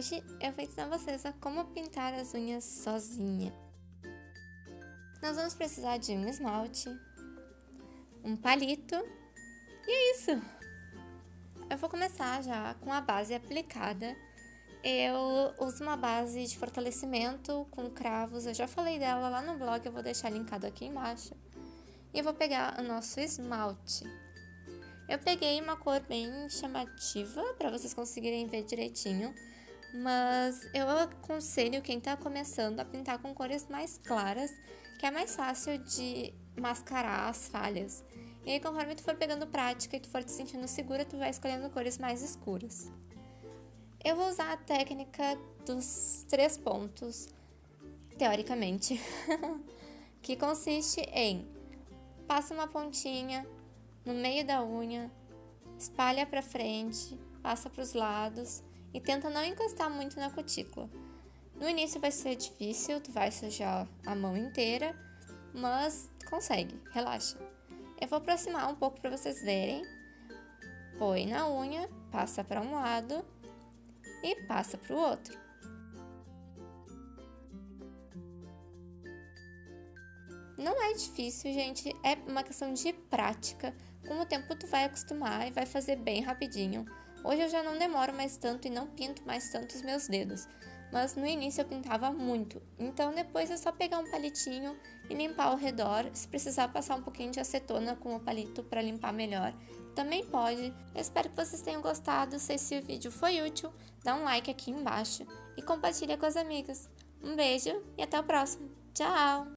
Hoje eu vou ensinar vocês a como pintar as unhas sozinha. Nós vamos precisar de um esmalte, um palito e é isso! Eu vou começar já com a base aplicada. Eu uso uma base de fortalecimento com cravos, eu já falei dela lá no blog, eu vou deixar linkado aqui embaixo. E eu vou pegar o nosso esmalte. Eu peguei uma cor bem chamativa para vocês conseguirem ver direitinho, mas eu aconselho quem está começando a pintar com cores mais claras, que é mais fácil de mascarar as falhas. E aí, conforme tu for pegando prática e tu for te sentindo segura, tu vai escolhendo cores mais escuras. Eu vou usar a técnica dos três pontos, teoricamente, que consiste em passa uma pontinha, no meio da unha, espalha para frente, passa para os lados e tenta não encostar muito na cutícula. No início vai ser difícil, tu vai sujar a mão inteira, mas consegue, relaxa. Eu vou aproximar um pouco para vocês verem. Põe na unha, passa para um lado e passa para o outro. Não é difícil, gente, é uma questão de prática. Com o tempo tu vai acostumar e vai fazer bem rapidinho. Hoje eu já não demoro mais tanto e não pinto mais tanto os meus dedos, mas no início eu pintava muito. Então depois é só pegar um palitinho e limpar ao redor. Se precisar passar um pouquinho de acetona com o palito para limpar melhor, também pode. Eu espero que vocês tenham gostado. Se esse vídeo foi útil, dá um like aqui embaixo e compartilha com as amigas. Um beijo e até o próximo. Tchau!